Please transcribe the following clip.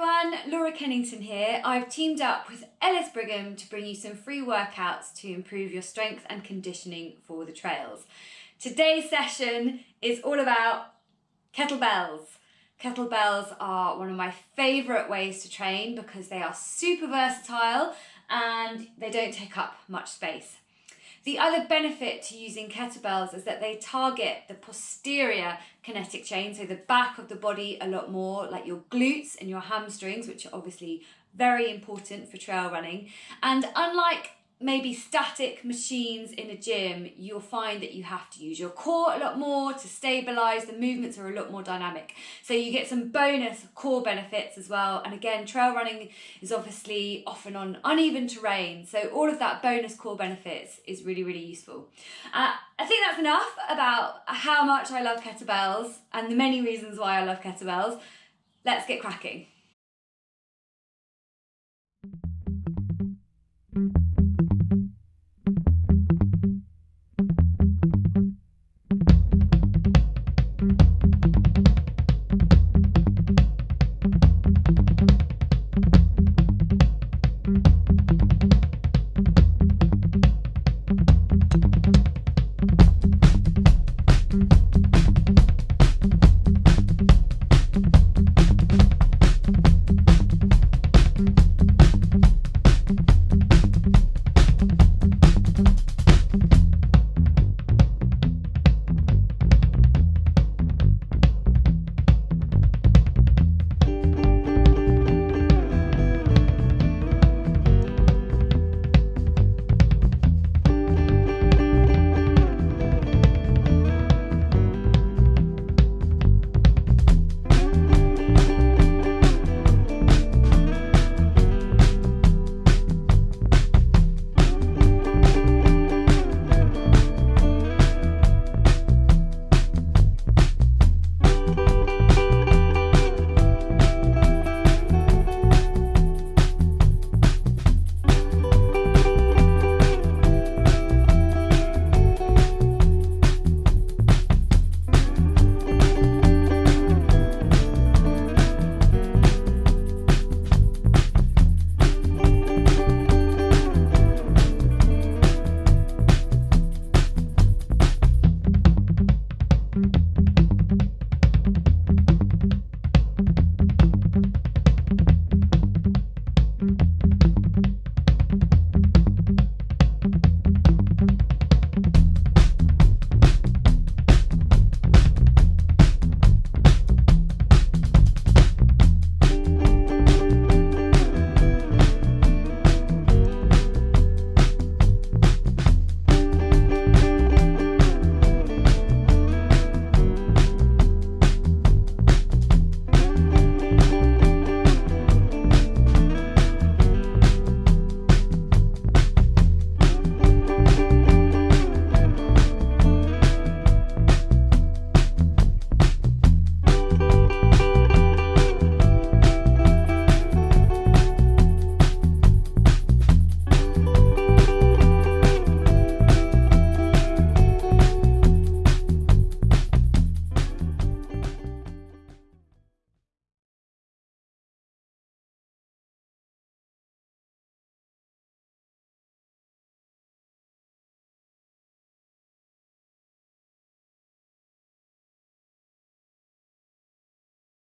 everyone, Laura Kennington here. I've teamed up with Ellis Brigham to bring you some free workouts to improve your strength and conditioning for the trails. Today's session is all about kettlebells. Kettlebells are one of my favourite ways to train because they are super versatile and they don't take up much space. The other benefit to using kettlebells is that they target the posterior kinetic chain, so the back of the body a lot more, like your glutes and your hamstrings, which are obviously very important for trail running. And unlike maybe static machines in a gym, you'll find that you have to use your core a lot more to stabilize. The movements are a lot more dynamic. So you get some bonus core benefits as well. And again, trail running is obviously often on uneven terrain. So all of that bonus core benefits is really, really useful. Uh, I think that's enough about how much I love kettlebells and the many reasons why I love kettlebells. Let's get cracking.